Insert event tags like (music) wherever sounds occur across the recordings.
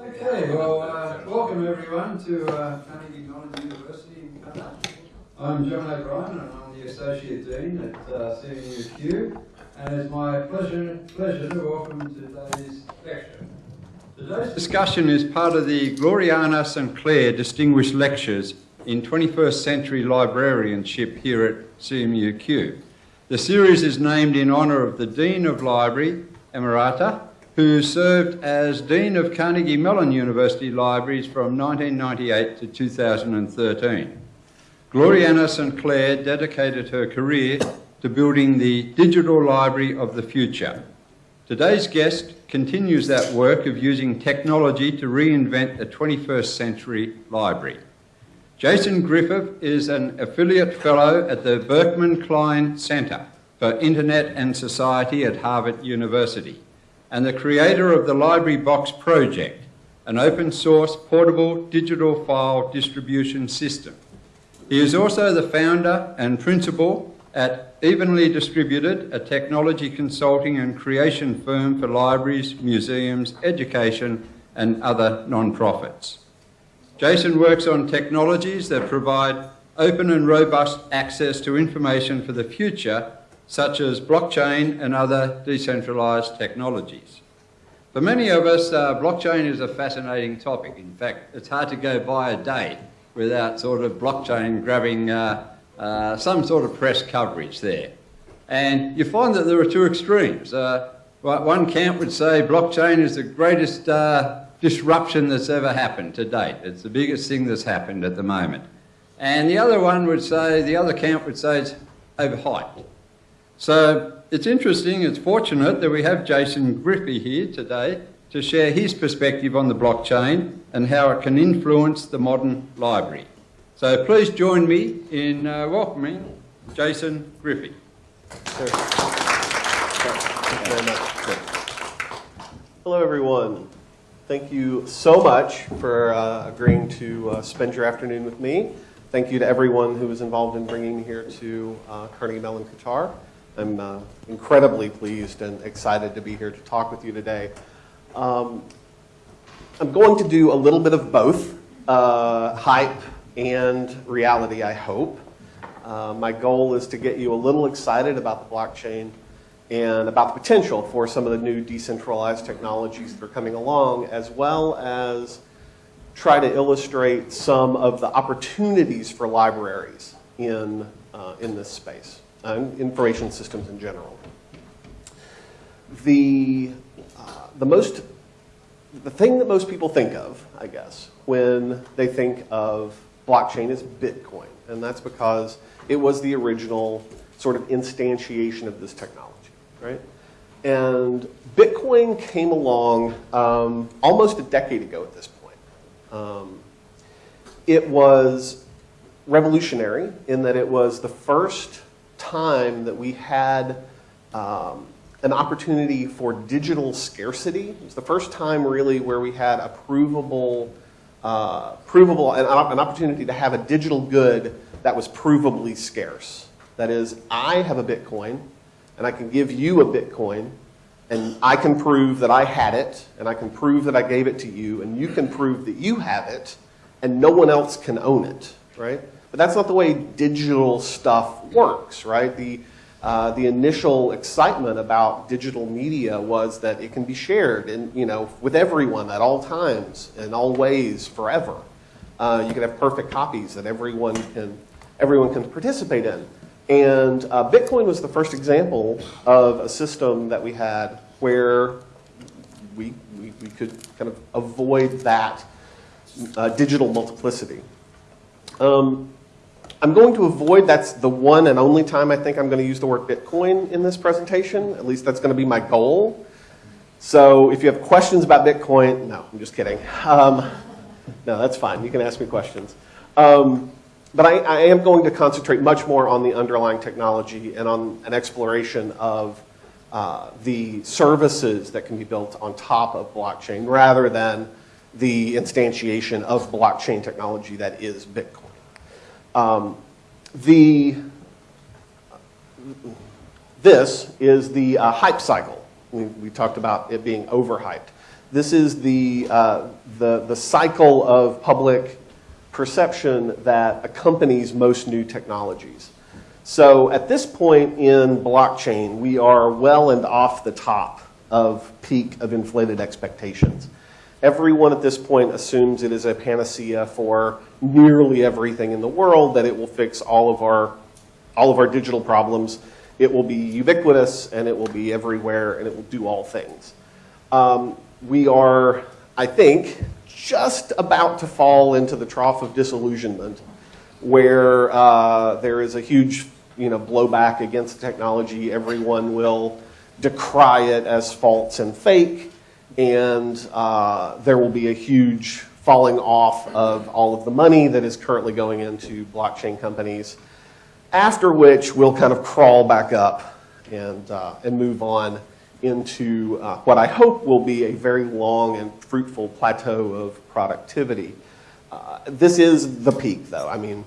Okay, well, uh, welcome everyone to uh, Carnegie Mellon University in Qatar. I'm John O'Brien and I'm the Associate Dean at uh, CMUQ and it's my pleasure, pleasure to welcome today's lecture. Today's discussion is part of the Gloriana St Clair Distinguished Lectures in 21st Century Librarianship here at CMUQ. The series is named in honour of the Dean of Library, Emerita, who served as Dean of Carnegie Mellon University Libraries from 1998 to 2013. Gloriana St Clair dedicated her career to building the digital library of the future. Today's guest continues that work of using technology to reinvent a 21st century library. Jason Griffey is an affiliate fellow at the Berkman Klein Center for Internet and Society at Harvard University and the creator of the Library Box project, an open source portable digital file distribution system. He is also the founder and principal at Evenly Distributed, a technology consulting and creation firm for libraries, museums, education, and other non-profits. Jason works on technologies that provide open and robust access to information for the future, such as blockchain and other decentralized technologies. For many of us, uh, blockchain is a fascinating topic. In fact, it's hard to go by a day without sort of blockchain grabbing uh, uh, some sort of press coverage there. And you find that there are two extremes. Uh, one camp would say blockchain is the greatest uh, disruption that's ever happened to date. It's the biggest thing that's happened at the moment. And the other one would say, the other camp would say it's overhyped. So it's interesting, it's fortunate that we have Jason Griffey here today to share his perspective on the blockchain and how it can influence the modern library. So please join me in uh, welcoming Jason Griffey. Hello, everyone. Thank you so much for uh, agreeing to uh, spend your afternoon with me. Thank you to everyone who was involved in bringing me here to uh, Carnegie Mellon Qatar. I'm uh, incredibly pleased and excited to be here to talk with you today. Um, I'm going to do a little bit of both uh, hype and reality, I hope. Uh, my goal is to get you a little excited about the blockchain and about the potential for some of the new decentralized technologies that are coming along, as well as try to illustrate some of the opportunities for libraries in, uh, in this space, and information systems in general. The, uh, the most, the thing that most people think of, I guess, when they think of blockchain is Bitcoin. And that's because it was the original sort of instantiation of this technology, right? And Bitcoin came along um, almost a decade ago at this point. Um, it was revolutionary in that it was the first time that we had um, an opportunity for digital scarcity. It was the first time really where we had a provable uh, provable, an, an opportunity to have a digital good that was provably scarce. That is, I have a Bitcoin, and I can give you a Bitcoin, and I can prove that I had it, and I can prove that I gave it to you, and you can prove that you have it, and no one else can own it, right? But that's not the way digital stuff works, right? The, uh, the initial excitement about digital media was that it can be shared in, you know, with everyone at all times, and all ways, forever. Uh, you can have perfect copies that everyone can, everyone can participate in. And uh, Bitcoin was the first example of a system that we had where we, we, we could kind of avoid that uh, digital multiplicity. Um, I'm going to avoid, that's the one and only time I think I'm going to use the word Bitcoin in this presentation. At least that's going to be my goal. So if you have questions about Bitcoin, no, I'm just kidding. Um, no, that's fine. You can ask me questions. Um, but I, I, am going to concentrate much more on the underlying technology and on an exploration of uh, the services that can be built on top of blockchain rather than the instantiation of blockchain technology that is Bitcoin. Um, the, this is the uh, hype cycle. We, we, talked about it being overhyped. This is the, uh, the, the cycle of public perception that accompanies most new technologies. So at this point in blockchain, we are well and off the top of peak of inflated expectations. Everyone at this point assumes it is a panacea for nearly everything in the world, that it will fix all of our, all of our digital problems. It will be ubiquitous and it will be everywhere and it will do all things. Um, we are, I think, just about to fall into the trough of disillusionment where uh, there is a huge you know, blowback against technology. Everyone will decry it as false and fake, and uh, there will be a huge falling off of all of the money that is currently going into blockchain companies, after which we'll kind of crawl back up and, uh, and move on into uh, what I hope will be a very long and fruitful plateau of productivity. Uh, this is the peak, though. I mean,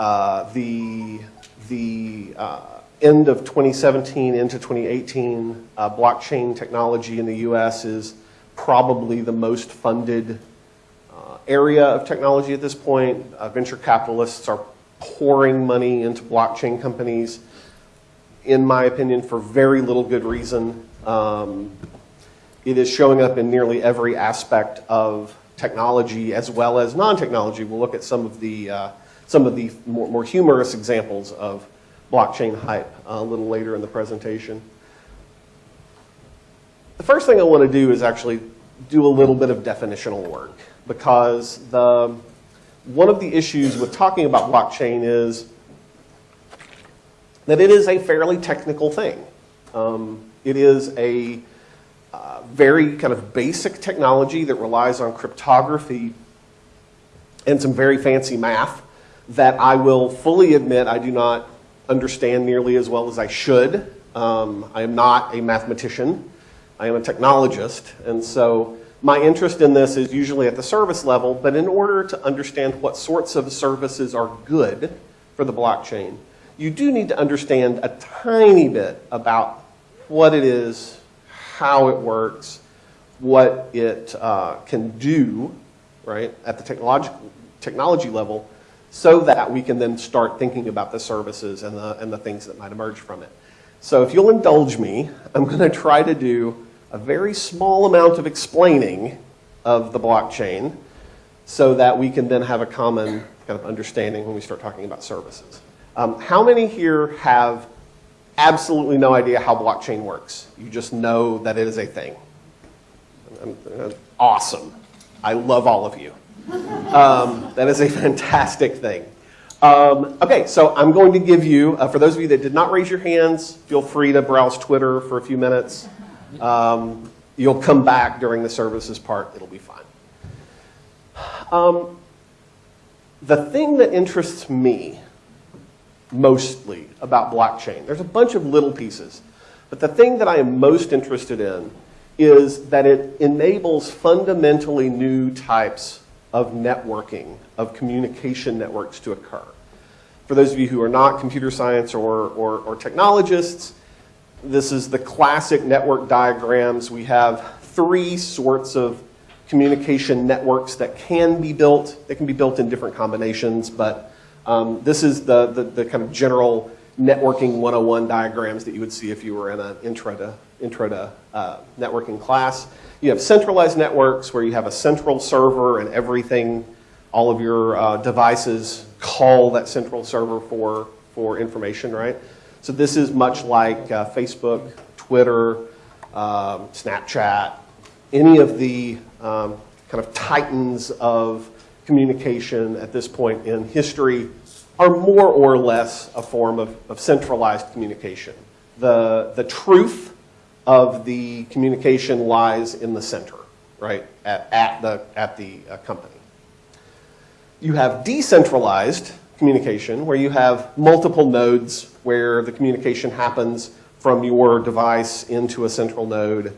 uh, the, the uh, end of 2017 into 2018, uh, blockchain technology in the US is probably the most funded uh, area of technology at this point. venture capitalists are pouring money into blockchain companies, in my opinion, for very little good reason. Um, it is showing up in nearly every aspect of technology as well as non-technology. We'll look at some of the, uh, some of the more, more, humorous examples of blockchain hype uh, a little later in the presentation. The first thing I want to do is actually do a little bit of definitional work because the, one of the issues with talking about blockchain is that it is a fairly technical thing. Um, it is a uh, very kind of basic technology that relies on cryptography and some very fancy math that I will fully admit I do not understand nearly as well as I should. Um, I am not a mathematician. I am a technologist. And so my interest in this is usually at the service level, but in order to understand what sorts of services are good for the blockchain, you do need to understand a tiny bit about what it is, how it works, what it uh, can do, right, at the technology level, so that we can then start thinking about the services and the, and the things that might emerge from it. So if you'll indulge me, I'm going to try to do a very small amount of explaining of the blockchain so that we can then have a common kind of understanding when we start talking about services. Um, how many here have absolutely no idea how blockchain works. You just know that it is a thing. Awesome. I love all of you. Um, that is a fantastic thing. Um, okay, so I'm going to give you, uh, for those of you that did not raise your hands, feel free to browse Twitter for a few minutes. Um, you'll come back during the services part. It'll be fine. Um, the thing that interests me mostly about blockchain. There's a bunch of little pieces. But the thing that I am most interested in is that it enables fundamentally new types of networking, of communication networks to occur. For those of you who are not computer science or, or, or technologists, this is the classic network diagrams. We have three sorts of communication networks that can be built. They can be built in different combinations, but um, this is the, the, the, kind of general networking 101 diagrams that you would see if you were in an intro to, intro to uh, networking class. You have centralized networks where you have a central server and everything, all of your uh, devices call that central server for, for information, right? So this is much like uh, Facebook, Twitter, um, Snapchat, any of the um, kind of titans of communication at this point in history are more or less a form of, of centralized communication. The, the truth of the communication lies in the center, right, at, at the, at the uh, company. You have decentralized communication where you have multiple nodes where the communication happens from your device into a central node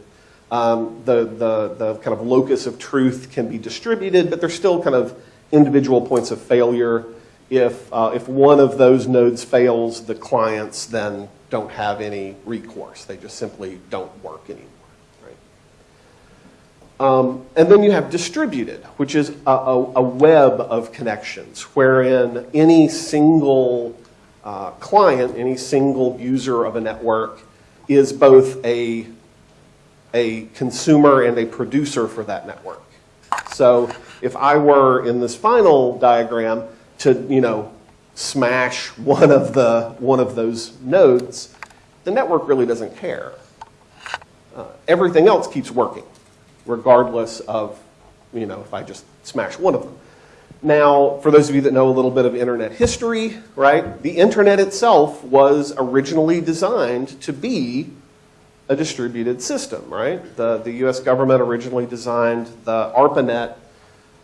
um, the, the, the kind of locus of truth can be distributed, but there's still kind of individual points of failure. If, uh, if one of those nodes fails, the clients then don't have any recourse. They just simply don't work anymore. Um, and then you have distributed, which is a, a, a web of connections, wherein any single uh, client, any single user of a network is both a, a consumer and a producer for that network. So if I were in this final diagram to, you know, smash one of the one of those nodes, the network really doesn't care. Uh, everything else keeps working, regardless of, you know, if I just smash one of them. Now, for those of you that know a little bit of internet history, right, the internet itself was originally designed to be a distributed system, right? The, the US government originally designed the ARPANET,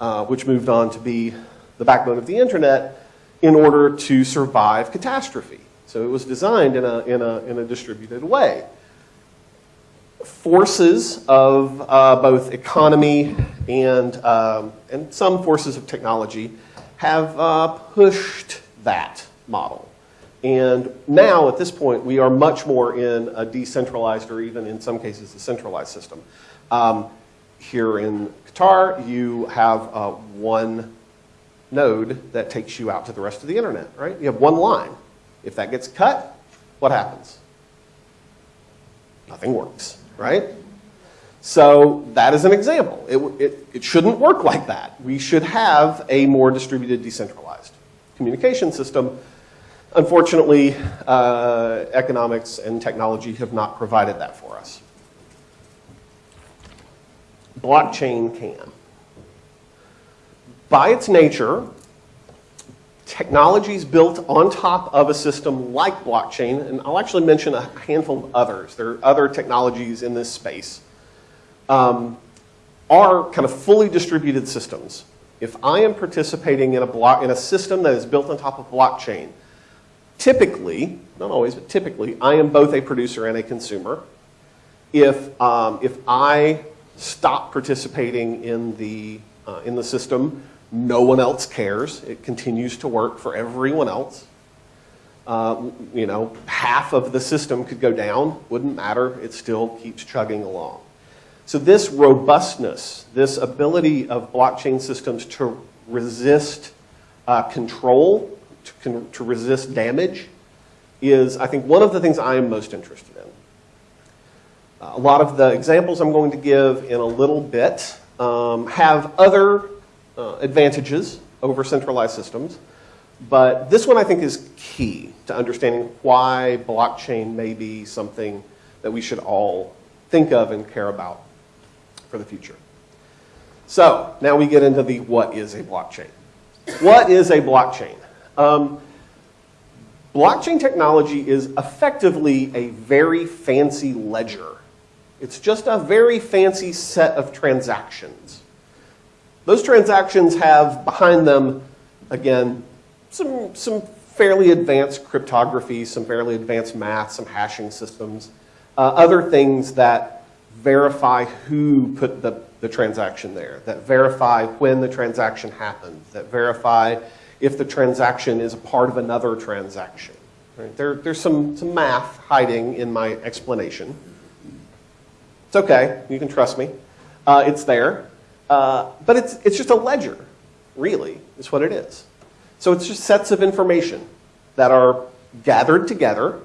uh, which moved on to be the backbone of the internet, in order to survive catastrophe. So it was designed in a, in a, in a distributed way. Forces of uh, both economy and, um, and some forces of technology have uh, pushed that model. And now, at this point, we are much more in a decentralized or even in some cases a centralized system. Um, here in Qatar, you have uh, one node that takes you out to the rest of the internet, right? You have one line. If that gets cut, what happens? Nothing works, right? So that is an example. It, it, it shouldn't work like that. We should have a more distributed, decentralized communication system. Unfortunately, uh, economics and technology have not provided that for us. Blockchain can by its nature, technologies built on top of a system like blockchain, and I'll actually mention a handful of others, there are other technologies in this space, um, are kind of fully distributed systems. If I am participating in a, block, in a system that is built on top of blockchain, typically, not always, but typically, I am both a producer and a consumer. If, um, if I stop participating in the, uh, in the system, no one else cares. It continues to work for everyone else. Uh, you know, half of the system could go down, wouldn't matter. It still keeps chugging along. So this robustness, this ability of blockchain systems to resist uh, control, to, con to resist damage, is, I think, one of the things I am most interested in. Uh, a lot of the examples I'm going to give in a little bit um, have other uh, advantages over centralized systems. But this one I think is key to understanding why blockchain may be something that we should all think of and care about for the future. So now we get into the what is a blockchain. What is a blockchain? Um, blockchain technology is effectively a very fancy ledger. It's just a very fancy set of transactions. Those transactions have behind them, again, some, some fairly advanced cryptography, some fairly advanced math, some hashing systems, uh, other things that verify who put the, the transaction there, that verify when the transaction happened, that verify if the transaction is a part of another transaction. Right? There, there's some, some math hiding in my explanation. It's okay, you can trust me. Uh, it's there. Uh, but it's, it's just a ledger, really, is what it is. So it's just sets of information that are gathered together.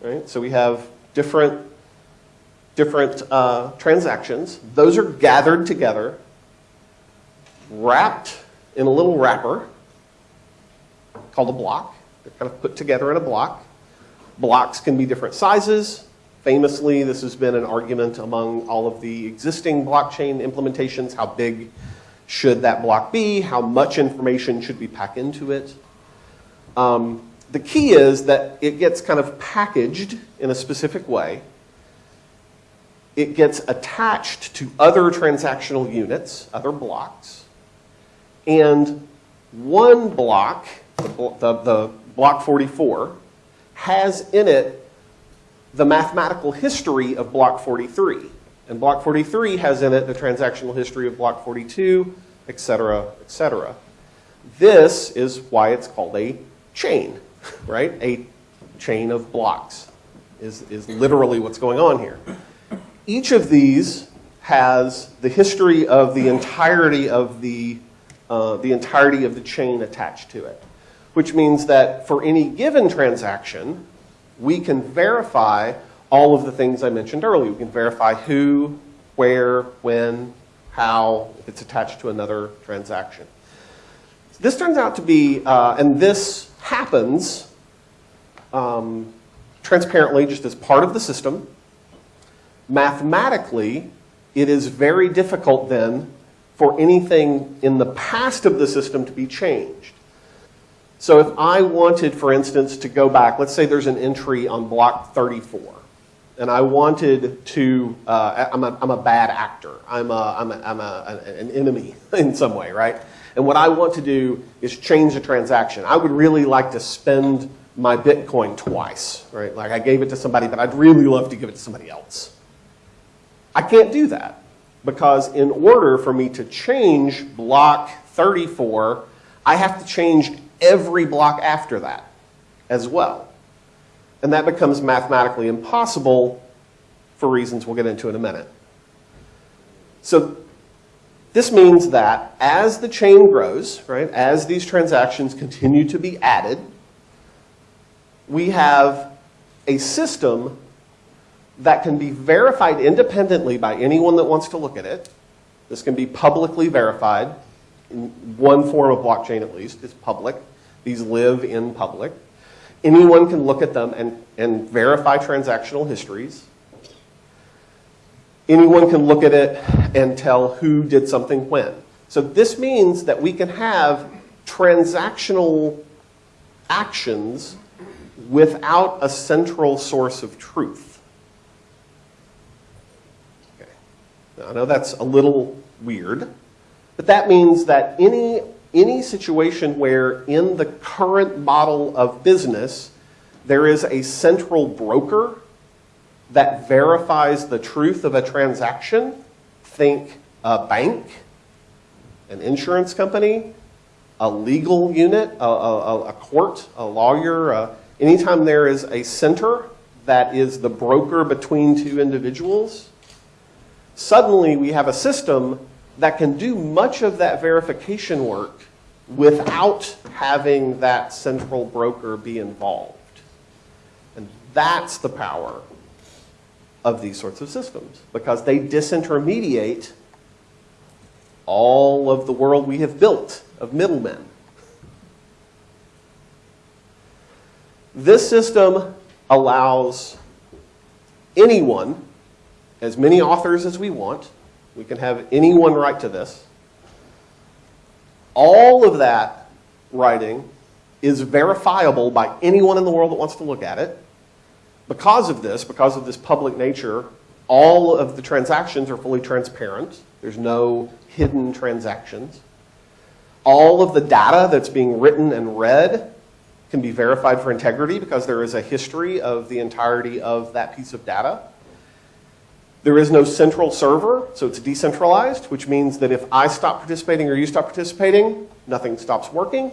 Right? So we have different, different uh, transactions. Those are gathered together, wrapped in a little wrapper called a block. They're kind of put together in a block. Blocks can be different sizes. Famously, this has been an argument among all of the existing blockchain implementations. How big should that block be? How much information should we pack into it? Um, the key is that it gets kind of packaged in a specific way. It gets attached to other transactional units, other blocks. And one block, the, the, the block 44, has in it the mathematical history of block 43. And block 43 has in it the transactional history of block 42, et cetera, et cetera. This is why it's called a chain, (laughs) right? A chain of blocks is, is literally what's going on here. Each of these has the history of the entirety of the, uh, the entirety of the chain attached to it, which means that for any given transaction, we can verify all of the things I mentioned earlier. We can verify who, where, when, how, if it's attached to another transaction. This turns out to be, uh, and this happens um, transparently just as part of the system. Mathematically, it is very difficult then for anything in the past of the system to be changed. So if I wanted, for instance, to go back, let's say there's an entry on block 34, and I wanted to, uh, I'm, a, I'm a bad actor. I'm, a, I'm, a, I'm a, an enemy (laughs) in some way, right? And what I want to do is change the transaction. I would really like to spend my Bitcoin twice, right? Like I gave it to somebody, but I'd really love to give it to somebody else. I can't do that because in order for me to change block 34, I have to change every block after that as well. And that becomes mathematically impossible for reasons we'll get into in a minute. So this means that as the chain grows, right, as these transactions continue to be added, we have a system that can be verified independently by anyone that wants to look at it. This can be publicly verified one form of blockchain at least, is public. These live in public. Anyone can look at them and, and verify transactional histories. Anyone can look at it and tell who did something when. So this means that we can have transactional actions without a central source of truth. Okay. Now, I know that's a little weird, but that means that any, any situation where in the current model of business, there is a central broker that verifies the truth of a transaction, think a bank, an insurance company, a legal unit, a, a, a court, a lawyer, a, anytime there is a center that is the broker between two individuals, suddenly we have a system that can do much of that verification work without having that central broker be involved. And that's the power of these sorts of systems because they disintermediate all of the world we have built of middlemen. This system allows anyone, as many authors as we want, we can have anyone write to this. All of that writing is verifiable by anyone in the world that wants to look at it. Because of this, because of this public nature, all of the transactions are fully transparent. There's no hidden transactions. All of the data that's being written and read can be verified for integrity because there is a history of the entirety of that piece of data. There is no central server, so it's decentralized, which means that if I stop participating or you stop participating, nothing stops working.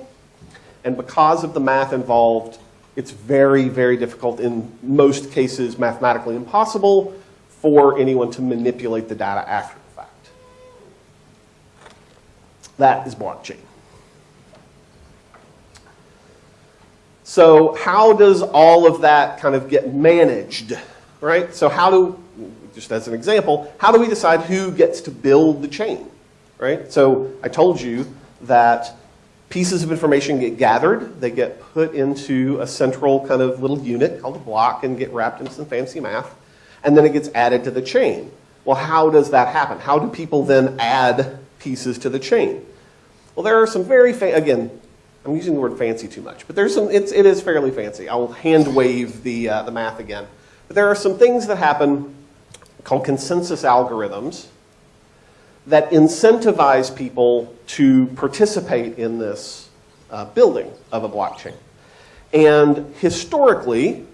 And because of the math involved, it's very, very difficult, in most cases mathematically impossible, for anyone to manipulate the data after the fact. That is blockchain. So how does all of that kind of get managed, right? So how do, just as an example, how do we decide who gets to build the chain, right? So I told you that pieces of information get gathered, they get put into a central kind of little unit called a block and get wrapped into some fancy math, and then it gets added to the chain. Well, how does that happen? How do people then add pieces to the chain? Well, there are some very, again, I'm using the word fancy too much, but there's some, it's, it is fairly fancy. I will hand wave the, uh, the math again. But there are some things that happen called consensus algorithms that incentivize people to participate in this uh, building of a blockchain. And historically,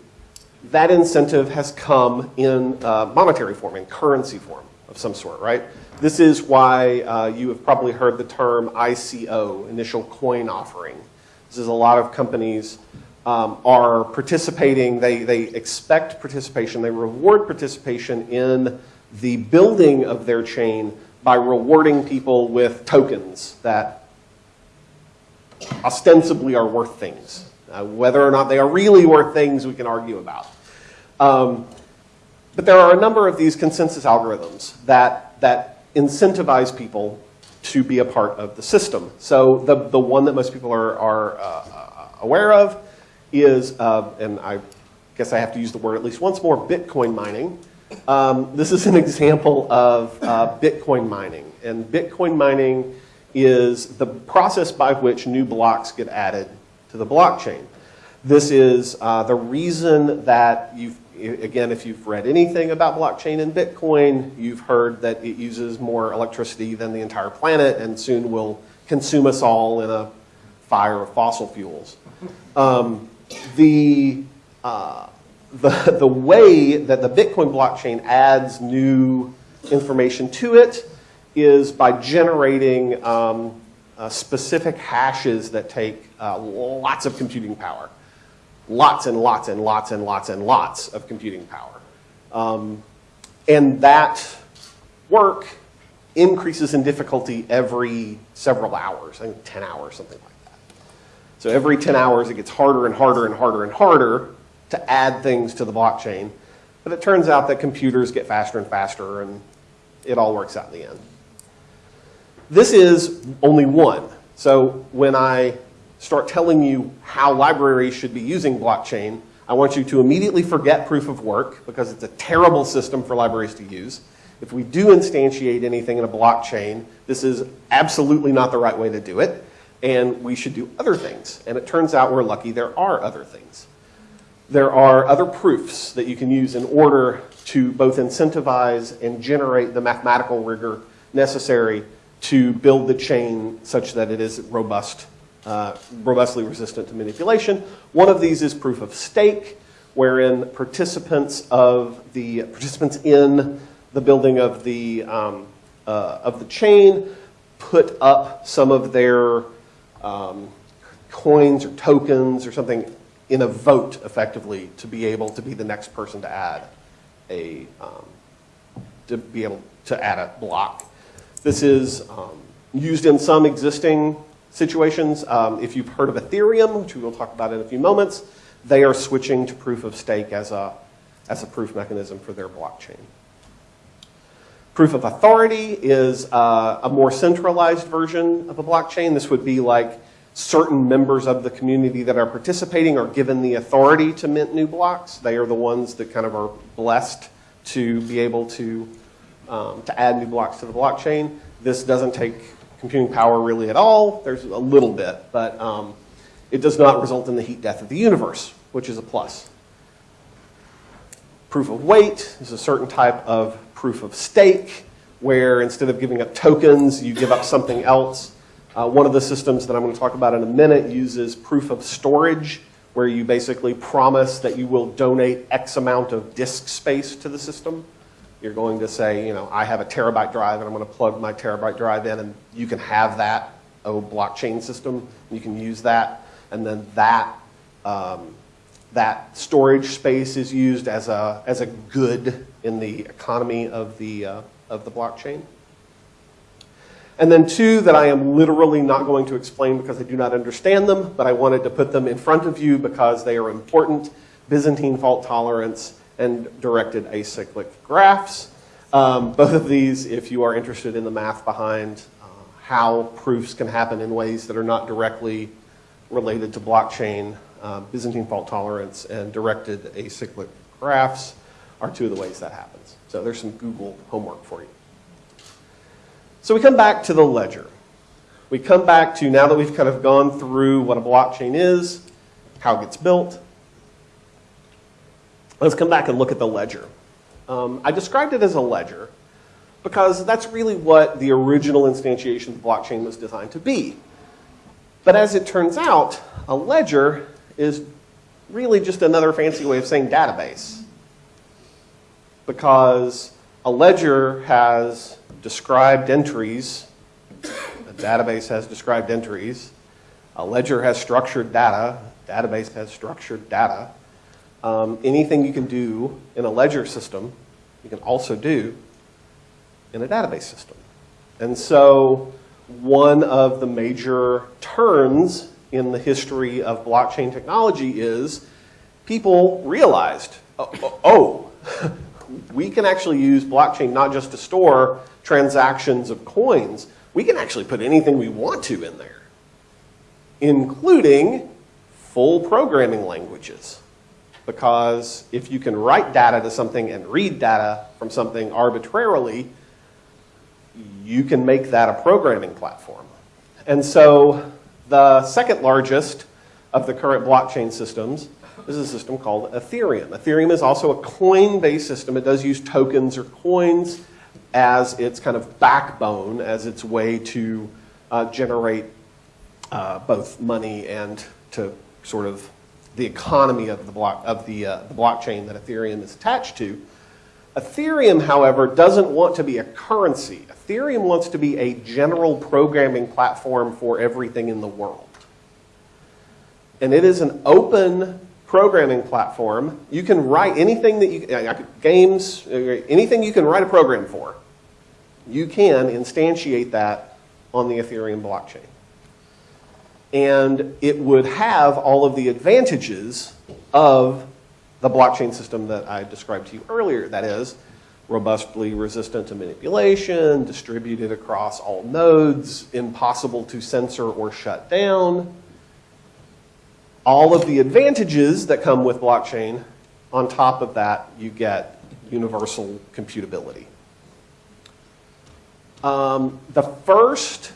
that incentive has come in uh, monetary form, in currency form of some sort, right? This is why uh, you have probably heard the term ICO, initial coin offering. This is a lot of companies um, are participating, they, they expect participation, they reward participation in the building of their chain by rewarding people with tokens that ostensibly are worth things. Uh, whether or not they are really worth things, we can argue about. Um, but there are a number of these consensus algorithms that, that incentivize people to be a part of the system. So the, the one that most people are, are uh, aware of is, uh, and I guess I have to use the word at least once more, Bitcoin mining. Um, this is an (laughs) example of uh, Bitcoin mining. And Bitcoin mining is the process by which new blocks get added to the blockchain. This is uh, the reason that you've, again, if you've read anything about blockchain and Bitcoin, you've heard that it uses more electricity than the entire planet and soon will consume us all in a fire of fossil fuels. Um, the, uh, the, the way that the Bitcoin blockchain adds new information to it is by generating um, uh, specific hashes that take uh, lots of computing power. Lots and lots and lots and lots and lots of computing power. Um, and that work increases in difficulty every several hours, I think 10 hours, something like that. So every 10 hours, it gets harder and harder and harder and harder to add things to the blockchain. But it turns out that computers get faster and faster, and it all works out in the end. This is only one. So when I start telling you how libraries should be using blockchain, I want you to immediately forget proof of work because it's a terrible system for libraries to use. If we do instantiate anything in a blockchain, this is absolutely not the right way to do it, and we should do other things. And it turns out we're lucky there are other things. There are other proofs that you can use in order to both incentivize and generate the mathematical rigor necessary to build the chain such that it is robust, uh, robustly resistant to manipulation. One of these is proof of stake, wherein participants of the participants in the building of the um, uh, of the chain put up some of their um, coins or tokens or something in a vote, effectively, to be able to be the next person to add a um, to be able to add a block this is um, used in some existing situations. Um, if you've heard of Ethereum, which we will talk about in a few moments, they are switching to proof of stake as a, as a proof mechanism for their blockchain. Proof of authority is uh, a more centralized version of a blockchain. This would be like certain members of the community that are participating are given the authority to mint new blocks. They are the ones that kind of are blessed to be able to um, to add new blocks to the blockchain. This doesn't take computing power really at all. There's a little bit, but um, it does not result in the heat death of the universe, which is a plus. Proof of weight is a certain type of proof of stake, where instead of giving up tokens, you give up something else. Uh, one of the systems that I'm going to talk about in a minute uses proof of storage, where you basically promise that you will donate X amount of disk space to the system. You're going to say, you know, I have a terabyte drive and I'm going to plug my terabyte drive in and you can have that oh, blockchain system. You can use that. And then that, um, that storage space is used as a, as a good in the economy of the, uh, of the blockchain. And then two that I am literally not going to explain because I do not understand them, but I wanted to put them in front of you because they are important. Byzantine fault tolerance and directed acyclic graphs. Um, both of these, if you are interested in the math behind uh, how proofs can happen in ways that are not directly related to blockchain, uh, Byzantine fault tolerance and directed acyclic graphs are two of the ways that happens. So there's some Google homework for you. So we come back to the ledger. We come back to, now that we've kind of gone through what a blockchain is, how it gets built, Let's come back and look at the ledger. Um, I described it as a ledger because that's really what the original instantiation of the blockchain was designed to be. But as it turns out, a ledger is really just another fancy way of saying database. Because a ledger has described entries, a database has described entries, a ledger has structured data, database has structured data. Um, anything you can do in a ledger system, you can also do in a database system. And so one of the major turns in the history of blockchain technology is people realized, oh, oh, oh (laughs) we can actually use blockchain not just to store transactions of coins, we can actually put anything we want to in there, including full programming languages. Because if you can write data to something and read data from something arbitrarily, you can make that a programming platform. And so the second largest of the current blockchain systems is a system called Ethereum. Ethereum is also a coin-based system. It does use tokens or coins as its kind of backbone, as its way to uh, generate uh, both money and to sort of the economy of the block of the, uh, the blockchain that Ethereum is attached to. Ethereum, however, doesn't want to be a currency. Ethereum wants to be a general programming platform for everything in the world. And it is an open programming platform. You can write anything that you, uh, uh, games, uh, anything you can write a program for, you can instantiate that on the Ethereum blockchain. And it would have all of the advantages of the blockchain system that I described to you earlier. That is, robustly resistant to manipulation, distributed across all nodes, impossible to censor or shut down. All of the advantages that come with blockchain, on top of that, you get universal computability. Um, the first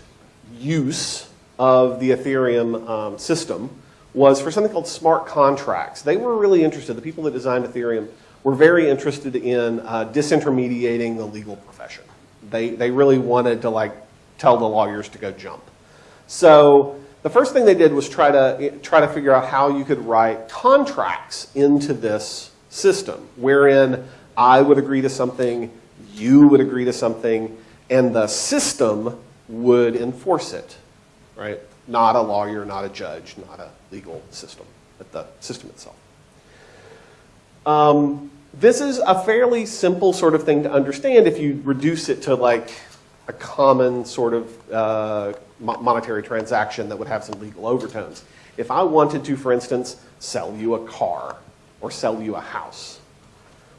use of the Ethereum um, system was for something called smart contracts. They were really interested, the people that designed Ethereum were very interested in uh, disintermediating the legal profession. They, they really wanted to like tell the lawyers to go jump. So the first thing they did was try to, try to figure out how you could write contracts into this system, wherein I would agree to something, you would agree to something, and the system would enforce it, right? Not a lawyer, not a judge, not a legal system, but the system itself. Um, this is a fairly simple sort of thing to understand if you reduce it to like a common sort of uh, monetary transaction that would have some legal overtones. If I wanted to, for instance, sell you a car or sell you a house,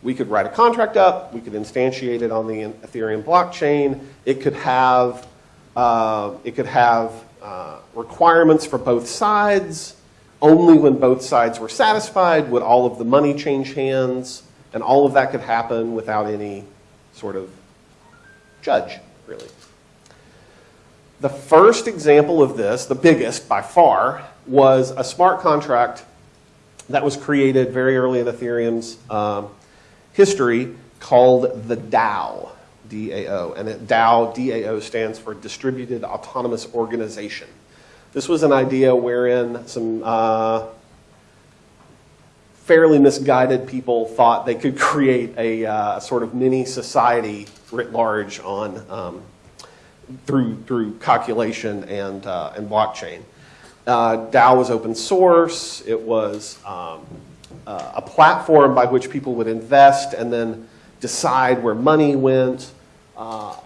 we could write a contract up, we could instantiate it on the Ethereum blockchain. It could have, uh, it could have uh, requirements for both sides. Only when both sides were satisfied would all of the money change hands, and all of that could happen without any sort of judge, really. The first example of this, the biggest by far, was a smart contract that was created very early in Ethereum's um, history called the DAO, D-A-O. And it, DAO, D-A-O stands for Distributed Autonomous Organization. This was an idea wherein some uh, fairly misguided people thought they could (laughs) create a uh, sort of mini society writ large on um, through through calculation and uh, and blockchain. Uh, DAO was open source. It was um, uh, a platform by which people would invest and then decide where money went. Uh,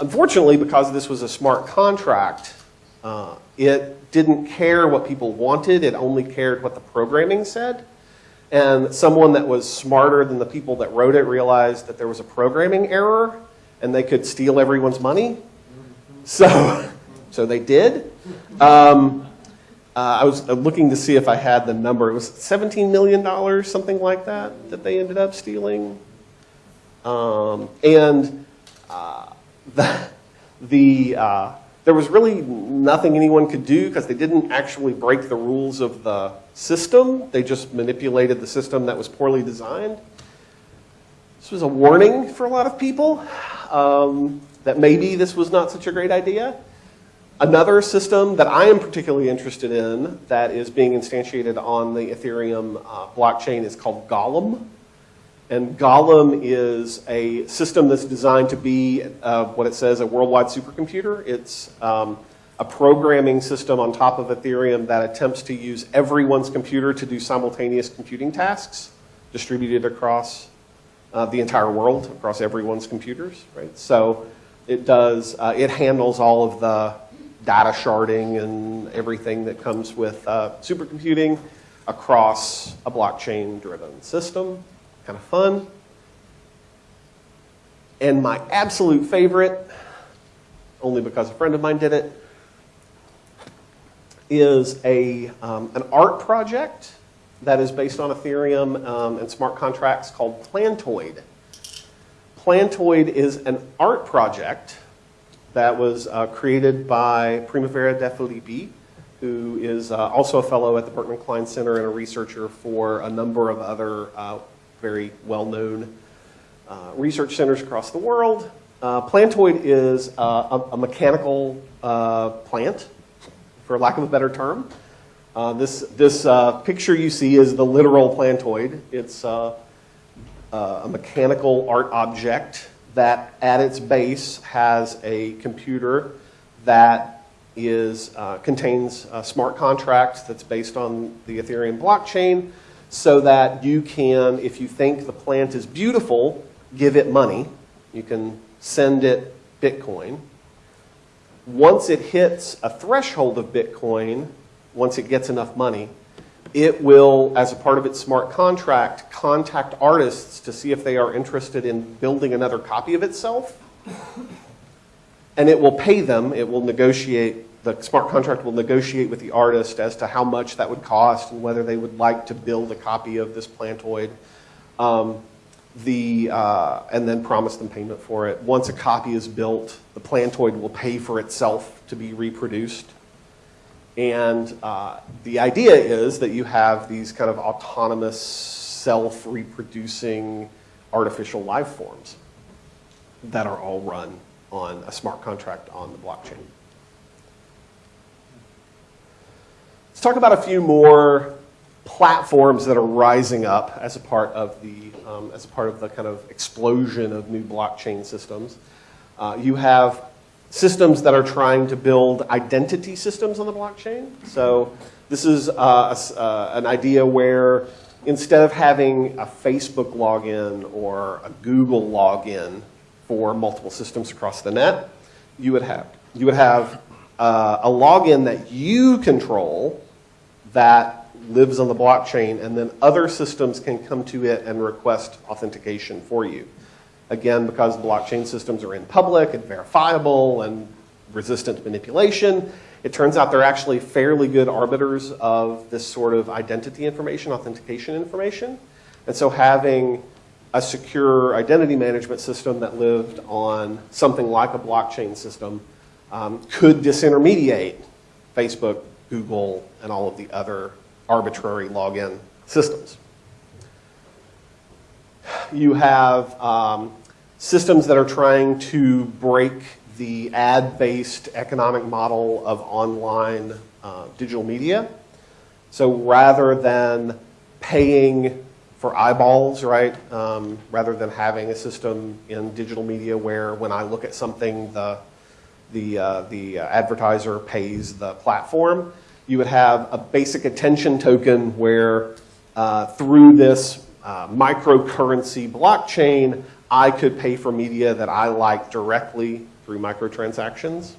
unfortunately, because this was a smart contract, uh, it didn't care what people wanted. It only cared what the programming said. And someone that was smarter than the people that wrote it realized that there was a programming error and they could steal everyone's money. So, (laughs) so they did. Um, uh, I was looking to see if I had the number. It was $17 million, something like that, that they ended up stealing. Um, and uh, (laughs) the, the uh, there was really nothing anyone could do because they didn't actually break the rules of the system. They just manipulated the system that was poorly designed. This was a warning for a lot of people um, that maybe this was not such a great idea. Another system that I am particularly interested in that is being instantiated on the Ethereum uh, blockchain is called Golem. And Golem is a system that's designed to be uh, what it says a worldwide supercomputer. It's um, a programming system on top of Ethereum that attempts to use everyone's computer to do simultaneous computing tasks distributed across uh, the entire world, across everyone's computers, right? So It does, uh, it handles all of the data sharding and everything that comes with uh, supercomputing across a blockchain-driven system. Kind of fun. And my absolute favorite, only because a friend of mine did it, is a, um, an art project that is based on Ethereum um, and smart contracts called Plantoid. Plantoid is an art project that was uh, created by Primavera de Filippi, who is uh, also a fellow at the Berkman Klein Center and a researcher for a number of other uh, very well-known uh, research centers across the world. Uh, Plantoid is uh, a, a, mechanical uh, plant, for lack of a better term. Uh, this this uh, picture you see is the literal plantoid. It's a mechanical art object that at its base has a computer that is, contains a smart contracts that's based on the Ethereum blockchain so that you can, if you think the plant is beautiful, give it money. You can send it Bitcoin. Once it hits a threshold of Bitcoin, once it gets enough money, it will, as a part of its smart contract, contact artists to see if they are interested in building another copy of itself. And it will pay them, it will negotiate, the smart contract will negotiate with the artist as to how much that would cost and whether they would like to build a copy of this plantoid. Um, the, uh, and then promise them payment for it. Once a copy is built, the plantoid will pay for itself to be reproduced. And uh, the idea is that you have these kind of autonomous, self-reproducing artificial life forms that are all run on a smart contract on the blockchain. Talk about a few more platforms that are rising up as a part of the, um, as a part of the kind of explosion of new blockchain systems. Uh, you have systems that are trying to build identity systems on the blockchain. So this is uh, a, uh, an idea where instead of having a Facebook login or a Google login for multiple systems across the net, you would have, you would have uh, a login that you control that lives on the blockchain, and then other systems can come to it and request authentication for you. Again, because blockchain systems are in public and verifiable and resistant to manipulation, it turns out they're actually fairly good arbiters of this sort of identity information, authentication information. And so having a secure identity management system that lived on something like a blockchain system um, could disintermediate Facebook, Google, and all of the other arbitrary login systems. You have um, systems that are trying to break the ad-based economic model of online uh, digital media. So rather than paying for eyeballs, right, um, rather than having a system in digital media where when I look at something, the, the, uh, the advertiser pays the platform, you would have a basic attention token where uh, through this uh, microcurrency blockchain, I could pay for media that I like directly through microtransactions.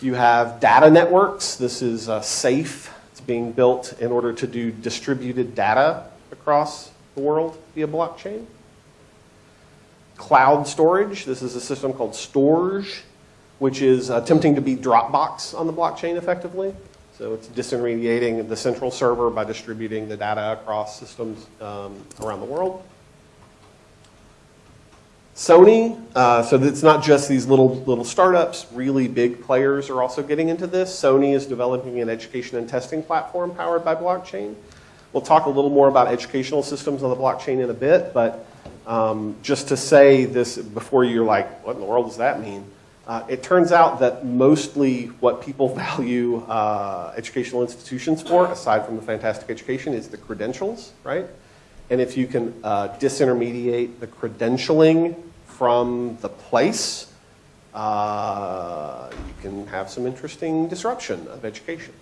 You have data networks. This is uh, SAFE. It's being built in order to do distributed data across the world via blockchain. Cloud storage. This is a system called Storj which is attempting to be Dropbox on the blockchain effectively. So it's disintermediating the central server by distributing the data across systems um, around the world. Sony, uh, so it's not just these little little startups, really big players are also getting into this. Sony is developing an education and testing platform powered by blockchain. We'll talk a little more about educational systems on the blockchain in a bit, but um, just to say this before you're like, what in the world does that mean? Uh, it turns out that mostly what people (laughs) value uh, educational institutions for, aside from the fantastic education, is the credentials, right? And if you can uh, disintermediate the credentialing from the place, uh, you can have some interesting disruption of education.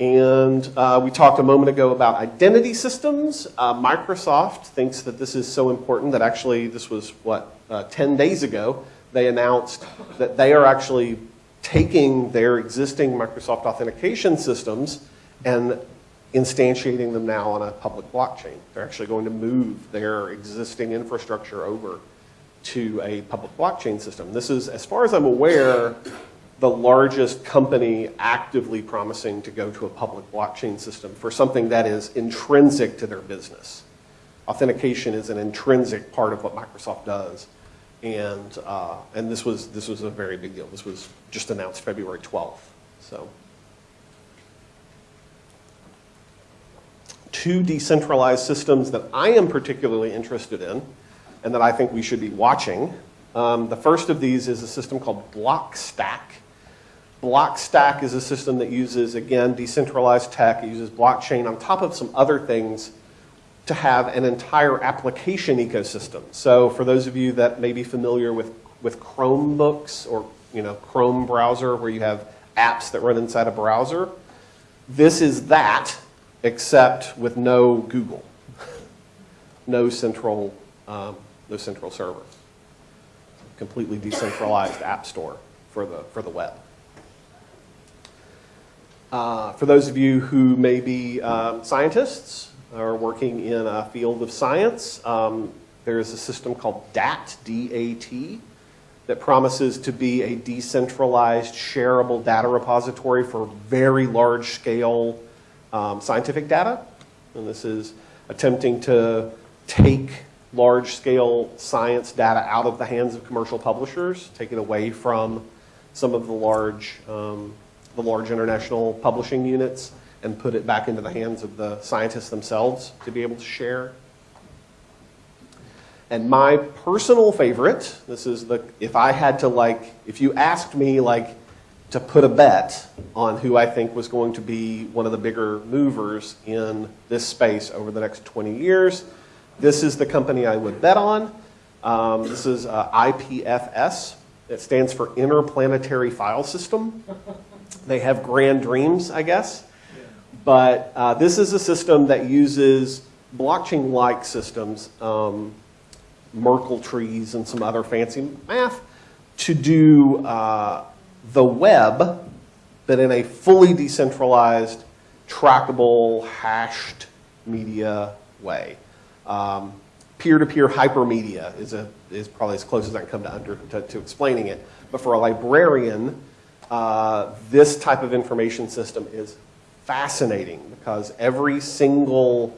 And uh, we talked a moment ago about identity systems. Uh, Microsoft thinks that this is so important that actually, this was what, uh, 10 days ago, they announced that they are actually taking their existing Microsoft authentication systems and instantiating them now on a public blockchain. They're actually going to move their existing infrastructure over to a public blockchain system. This is, as far as I'm aware, the largest company actively promising to go to a public blockchain system for something that is intrinsic to their business. Authentication is an intrinsic part of what Microsoft does. And, uh, and this, was, this was a very big deal. This was just announced February 12th. So. Two decentralized systems that I am particularly interested in and that I think we should be watching. Um, the first of these is a system called Blockstack. Blockstack is a system that uses, again, decentralized tech. It uses blockchain on top of some other things to have an entire application ecosystem. So for those of you that may be familiar with, with Chromebooks or you know, Chrome browser where you have apps that run inside a browser, this is that except with no Google, (laughs) no central, um, no central server. Completely decentralized app store for the, for the web. Uh, for those of you who may be um, scientists or working in a field of science, um, there is a system called DAT, D-A-T, that promises to be a decentralized, shareable data repository for very large-scale um, scientific data. And this is attempting to take large-scale science data out of the hands of commercial publishers, take it away from some of the large um, the large international publishing units and put it back into the hands of the scientists themselves to be able to share. And my personal favorite, this is the, if I had to like, if you asked me like to put a bet on who I think was going to be one of the bigger movers in this space over the next 20 years, this is the company I would bet on. Um, this is uh, IPFS. It stands for Interplanetary File System. They have grand dreams, I guess. But uh, this is a system that uses blockchain-like systems, um, Merkle trees and some other fancy math, to do uh, the web, but in a fully decentralized, trackable, hashed media way. Um, peer-to-peer hypermedia is, a, is probably as close as I can come to, under, to, to explaining it. But for a librarian, uh, this type of information system is fascinating because every single,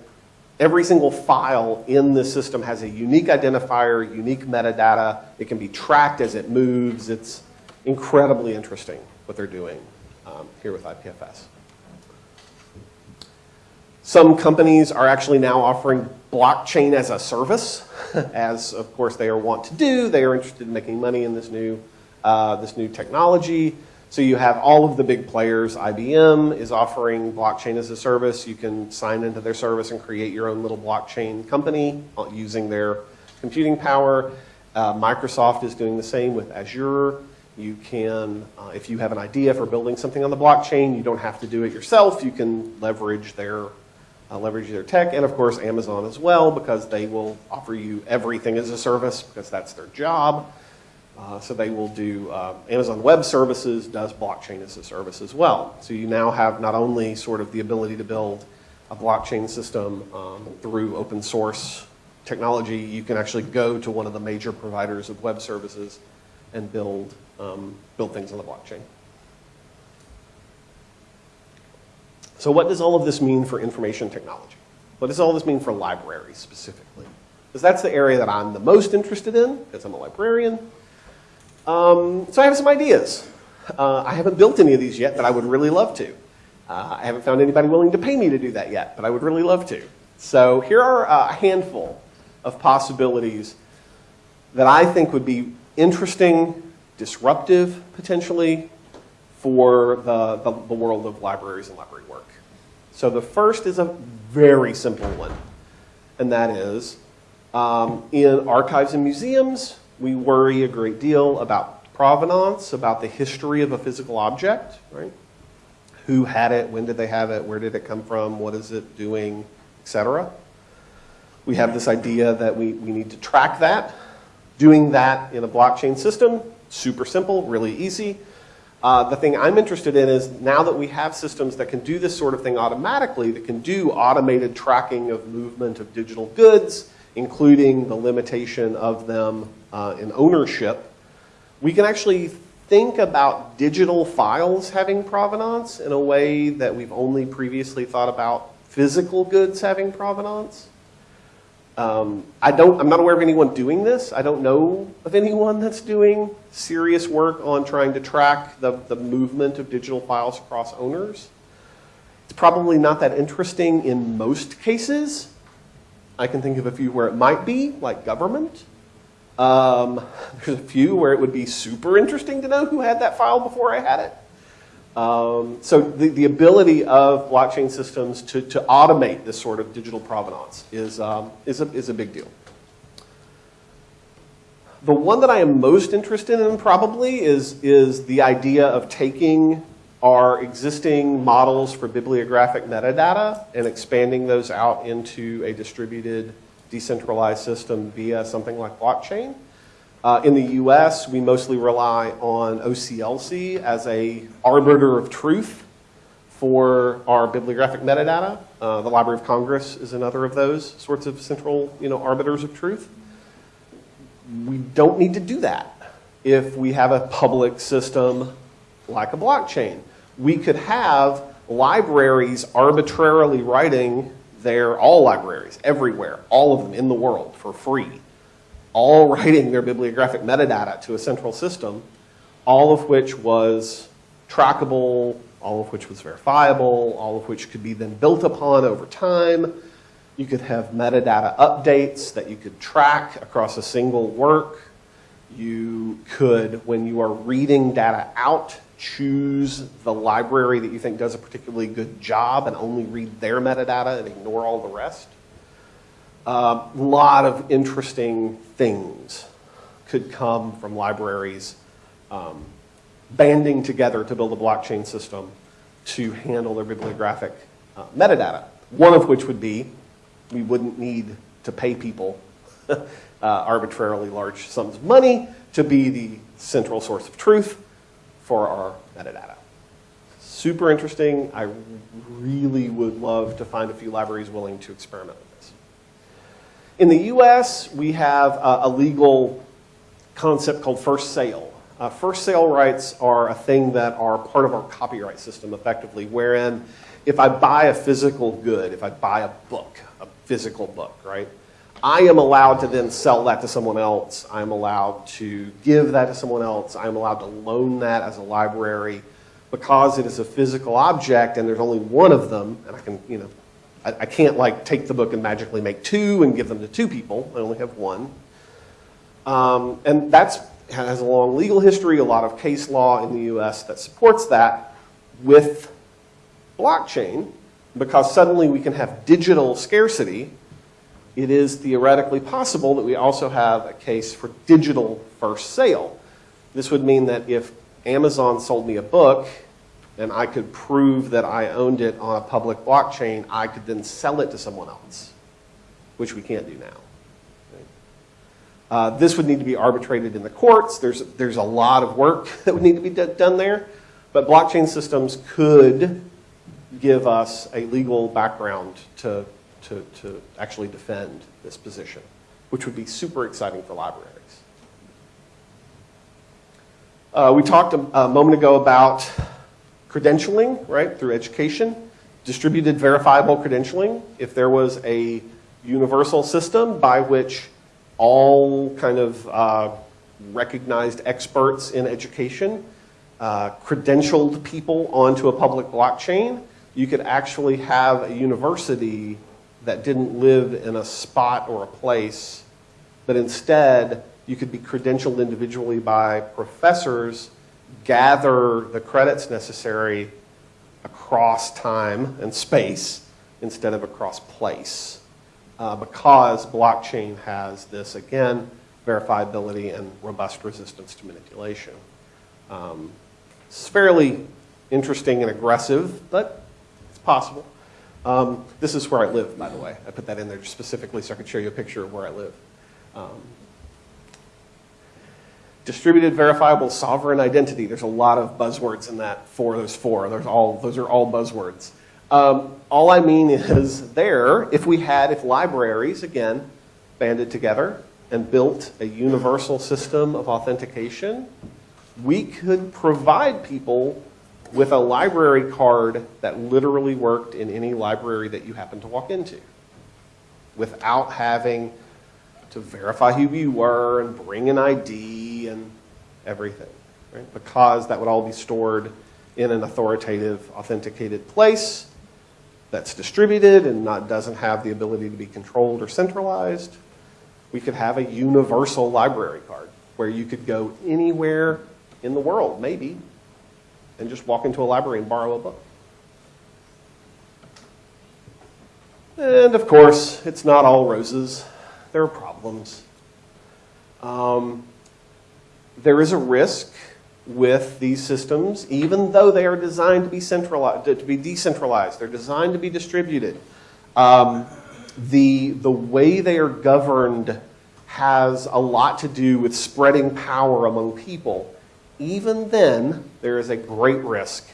every single file in the system has a unique identifier, unique metadata. It can be tracked as it moves. It's incredibly interesting what they're doing um, here with IPFS. Some companies are actually now offering blockchain as a service, (laughs) as of course they are want to do. They are interested in making money in this new, uh, this new technology. So you have all of the big players. IBM is offering blockchain as a service. You can sign into their service and create your own little blockchain company using their computing power. Uh, Microsoft is doing the same with Azure. You can, uh, if you have an idea for building something on the blockchain, you don't have to do it yourself. You can leverage their, uh, leverage their tech, and of course Amazon as well, because they will offer you everything as a service, because that's their job. Uh, so they will do, uh, Amazon Web Services does blockchain as a service as well. So you now have not only sort of the ability to build a blockchain system um, through open source technology, you can actually go to one of the major providers of web services and build, um, build things on the blockchain. So what does all of this mean for information technology? What does all this mean for libraries specifically? Because that's the area that I'm the most interested in, because I'm a librarian. Um, so I have some ideas. Uh, I haven't built any of these yet, but I would really love to. Uh, I haven't found anybody willing to pay me to do that yet, but I would really love to. So here are a handful of possibilities that I think would be interesting, disruptive potentially, for the, the, the world of libraries and library work. So the first is a very simple one, and that is um, in archives and museums, we worry a great deal about provenance, about the history of a physical object, right? who had it, when did they have it, where did it come from, what is it doing, et cetera. We have this idea that we, we need to track that. Doing that in a blockchain system, super simple, really easy. Uh, the thing I'm interested in is now that we have systems that can do this sort of thing automatically, that can do automated tracking of movement of digital goods, including the limitation of them uh, in ownership, we can actually think about digital files having provenance in a way that we've only previously thought about physical goods having provenance. Um, I don't, I'm not aware of anyone doing this. I don't know of anyone that's doing serious work on trying to track the, the movement of digital files across owners. It's probably not that interesting in most cases. I can think of a few where it might be, like government. Um, (laughs) there's a few where it would be super interesting to know who had that file before I had it. Um, so the, the ability of blockchain systems to, to automate this sort of digital provenance is, um, is, a, is a big deal. The one that I am most interested in probably is, is the idea of taking our existing models for bibliographic metadata and expanding those out into a distributed decentralized system via something like blockchain. Uh, in the US, we mostly rely on OCLC as a arbiter of truth for our bibliographic metadata. Uh, the Library of Congress is another of those sorts of central you know, arbiters of truth. We don't need to do that if we have a public system like a blockchain. We could have libraries arbitrarily writing their, all libraries, everywhere, all of them in the world for free all (laughs) writing their bibliographic metadata to a central system, all of which was trackable, all of which was verifiable, all of which could be then built upon over time. You could have metadata updates that you could track across a single work. You could, when you are reading data out, choose the library that you think does a particularly good job and only read their metadata and ignore all the rest. A uh, lot of interesting things could come from libraries um, banding together to build a blockchain system to handle their bibliographic uh, metadata. One of which would be we wouldn't need to pay people (laughs) uh, arbitrarily large sums of money to be the central source of truth for our metadata. Super interesting. I really would love to find a few libraries willing to experiment with this. In the US, we have a legal concept called first sale. Uh, first sale rights are a thing that are part of our copyright system effectively, wherein if I buy a physical good, if I buy a book, a physical book, right, I am allowed to then sell that to someone else. I'm allowed to give that to someone else. I'm allowed to loan that as a library because it is a physical object and there's only one of them, and I can, you know, I, I can't like take the book and magically make two and give them to two people. I only have one. Um, and that's has a long legal history, a lot of case law in the US that supports that with blockchain, because suddenly we can have digital scarcity, it is theoretically possible that we also have a case for digital first sale. This would mean that if Amazon sold me a book and I could prove that I owned it on a public blockchain, I could then sell it to someone else, which we can't do now. Uh, this would need to be arbitrated in the courts. There's, there's a lot of work (laughs) that would need to be done there, but blockchain systems could give us a legal background to, to, to actually defend this position, which would be super exciting for libraries. Uh, we talked a, a moment ago about credentialing, right, through education, distributed verifiable credentialing. If there was a universal system by which all kind of uh, recognized experts in education uh, credentialed people onto a public blockchain, you could actually have a university that didn't live in a spot or a place, but instead you could be credentialed individually by professors gather the credits necessary across time and space instead of across place. Uh, because blockchain has this, again, verifiability and robust resistance to manipulation. Um, it's fairly interesting and aggressive, but it's possible. Um, this is where I live, by the way. I put that in there specifically so I could show you a picture of where I live. Um, distributed verifiable sovereign identity. There's a lot of buzzwords in that for those four. There's all, those are all buzzwords. Um, all I mean is there, if we had, if libraries, again, banded together and built a universal system of authentication, we could provide people with a library card that literally worked in any library that you happen to walk into without having to verify who you were and bring an ID and everything, right? Because that would all be stored in an authoritative, authenticated place that's distributed and not, doesn't have the ability to be controlled or centralized. We could have a universal library card where you could go anywhere in the world, maybe, and just walk into a library and borrow a book. And of course, it's not all roses. There are problems. Um, there is a risk with these systems, even though they are designed to be centralized, to be decentralized. They're designed to be distributed. Um, the the way they are governed has a lot to do with spreading power among people. Even then, there is a great risk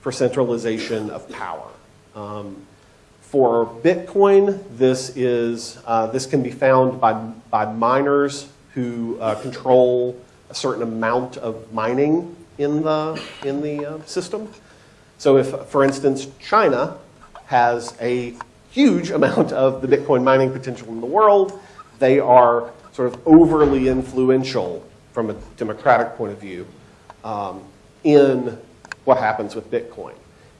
for centralization of power. Um, for Bitcoin, this is uh, this can be found by by miners who uh, control a certain amount of mining in the in the uh, system. So, if, for instance, China has a huge amount of the Bitcoin mining potential in the world, they are sort of overly influential from a democratic point of view um, in what happens with Bitcoin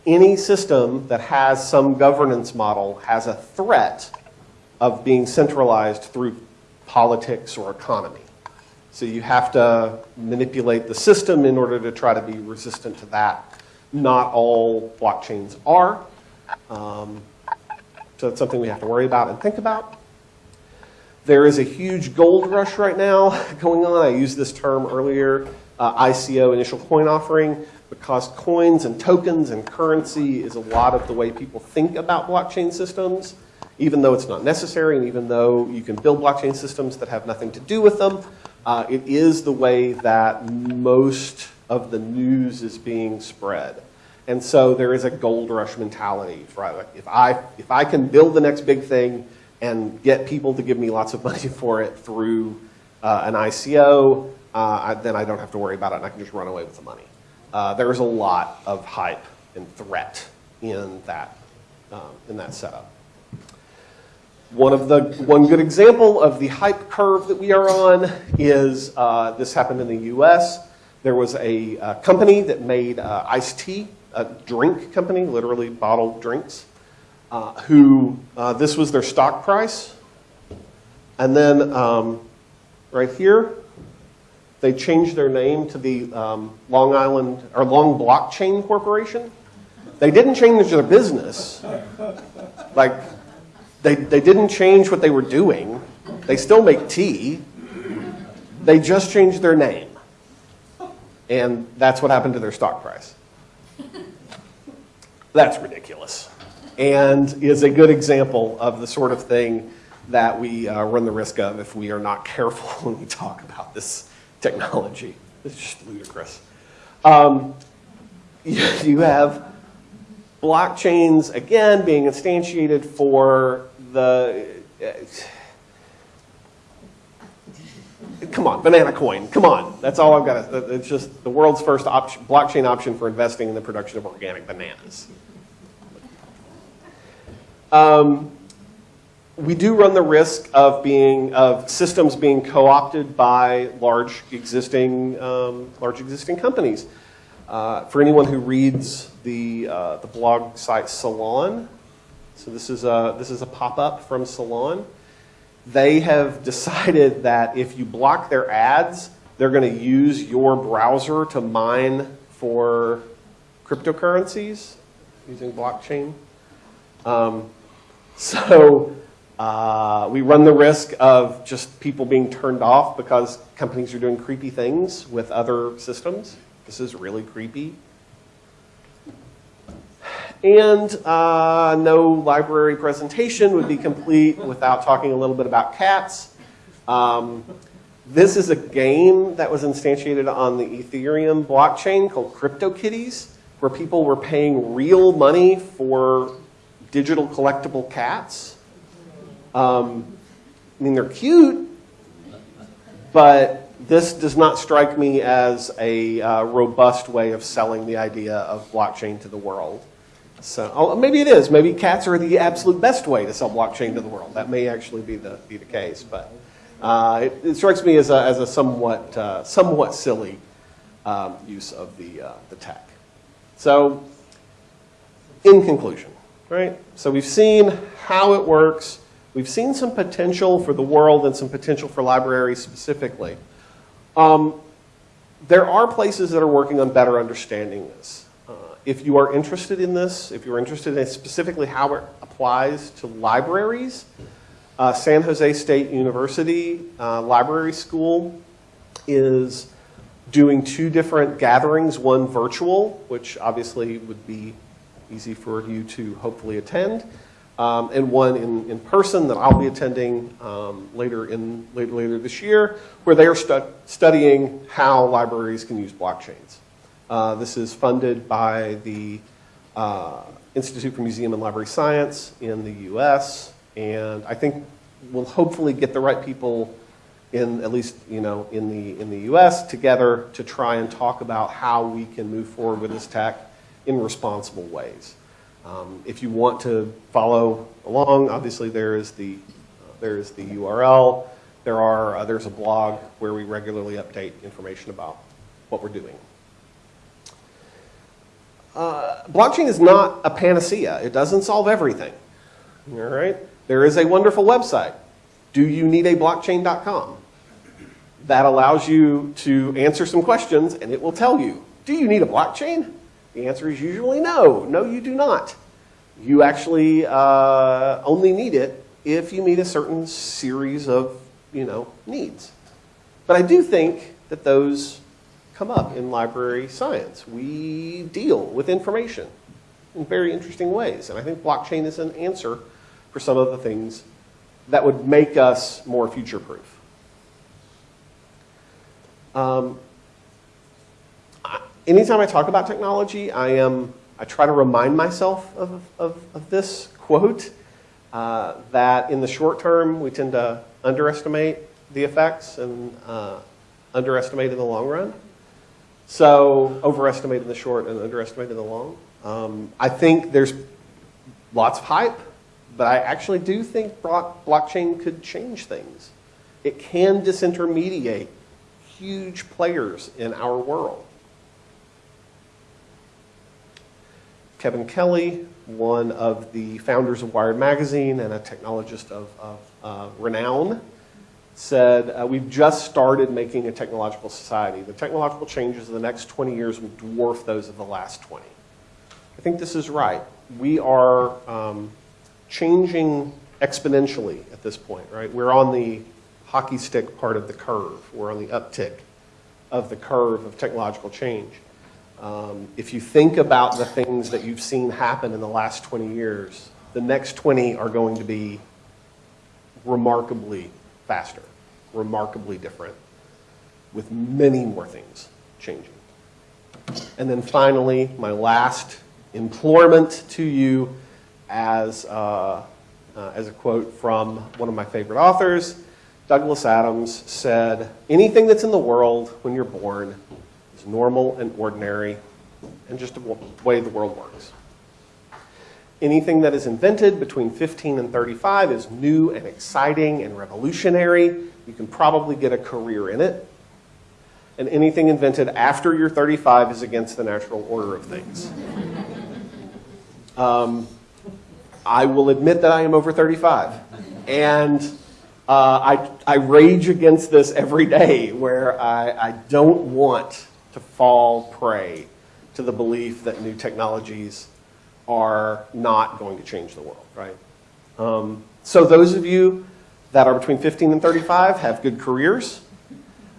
any system that has some governance model has a threat of being centralized through politics or economy. So you have to manipulate the system in order to try to be resistant to that. Not all blockchains are. Um, so it's something we have to worry about and think about. There is a huge gold rush right now (laughs) going on. I used this term earlier, uh, ICO, initial coin offering because coins and tokens and currency is a lot of the way people think about blockchain systems, even though it's not necessary and even though you can build blockchain systems that have nothing to do with them, uh, it is the way that most of the news is being spread. And so there is a gold rush mentality. Right? Like if, I, if I can build the next big thing and get people to give me lots of (laughs) money for it through uh, an ICO, uh, I, then I don't have to worry about it and I can just run away with the money. Uh, there's a lot of hype and threat in that, um, in that setup. One of the one good example of the hype curve that we are on is uh, this happened in the U.S. There was a uh, company that made uh, iced tea, a drink company, literally bottled drinks, uh, who uh, this was their stock price, and then um, right here they changed their name to the um, Long Island or Long Blockchain Corporation. They didn't change their business. Like, they, they didn't change what they were doing. They still make tea. They just changed their name. And that's what happened to their stock price. That's ridiculous. And is a good example of the sort of thing that we uh, run the risk of if we are not careful (laughs) when we talk about this technology. It's just ludicrous. Um, (laughs) you have blockchains, again, being instantiated for the. Uh, come on, banana coin. Come on. That's all I've got. It's just the world's first option, blockchain option for investing in the production of organic bananas. Um, we do run the risk of being of systems being co-opted by large existing um, large existing companies. Uh, for anyone who reads the uh, the blog site Salon, so this is a this is a pop up from Salon. They have (laughs) decided that if you block their ads, they're going to use your browser to mine for cryptocurrencies using blockchain. Um, so uh, we run the risk of just people being turned off because companies are doing creepy things with other systems. This is really creepy. And uh, no library presentation would be complete without talking a little bit about cats. Um, this is a game that was instantiated on the Ethereum blockchain called CryptoKitties, where people were paying real money for digital collectible cats. Um, I mean, they're cute, but this does not strike me as a uh, robust way of selling the idea of blockchain to the world. So oh, maybe it is. Maybe cats are the absolute best way to sell blockchain to the world. That may actually be the be the case, but uh, it, it, strikes me as a, as a somewhat uh, somewhat silly um, use of the uh, the tech. So, in conclusion, right? So we've seen how it works. We've seen some potential for the world and some potential for libraries specifically. Um, there are places that are working on better understanding this. Uh, if you are interested in this, if you're interested in specifically how it applies to libraries, uh, San Jose State University uh, Library School is doing two different gatherings, one virtual, which obviously would be easy for you to hopefully attend, um, and one in, in person that I'll be attending um, later, in, later, later this year, where they are stu studying how libraries can use blockchains. Uh, this is funded by the uh, Institute for Museum and Library Science in the US, and I think we'll hopefully get the right people in at least you know in the in the U.S. together to try and talk about how we can move forward with this tech in responsible ways. Um, if you want to follow along, obviously there is the there is the URL. There are uh, there's a blog where we regularly update information about what we're doing. Uh, blockchain is not a panacea. It doesn't solve everything. All right. There is a wonderful website, doyouneedablockchain.com, that allows you to answer some questions and it will tell you, do you need a blockchain? The answer is usually no. No, you do not. You actually uh, only need it if you meet a certain series of you know, needs. But I do think that those come up in library science. We deal with information in very interesting ways. And I think blockchain is an answer for some of the things that would make us more future-proof. Um, anytime I talk about technology, I am I try to remind myself of, of, of this quote uh, that in the short term we tend to underestimate the effects and uh, underestimate in the long run. So overestimate in the short and underestimate in the long. Um, I think there's lots of hype but I actually do think blockchain could change things. It can disintermediate huge players in our world. Kevin Kelly, one of the founders of Wired Magazine and a technologist of, of uh, renown, said, uh, we've just started making a technological society. The technological changes of the next 20 years will dwarf those of the last 20. I think this is right. We are um, changing exponentially at this point, right? We're on the hockey stick part of the curve. We're on the uptick of the curve of technological change. Um, if you think about the things that you've seen happen in the last 20 years, the next 20 are going to be remarkably faster, remarkably different, with many more things changing. And then finally, my last implorement to you as, uh, uh, as a quote from one of my favorite authors. Douglas Adams said, anything that's in the world when you're born normal and ordinary and just the way the world works. Anything that is invented between 15 and 35 is new and exciting and revolutionary. You can probably get a career in it. And anything invented after you're 35 is against the natural order of things. Um, I will admit that I am over 35. And uh, I, I rage against this every day where I, I don't want to fall prey to the belief that new technologies are not going to change the world, right? Um, so those of you that are between 15 and 35 have good careers.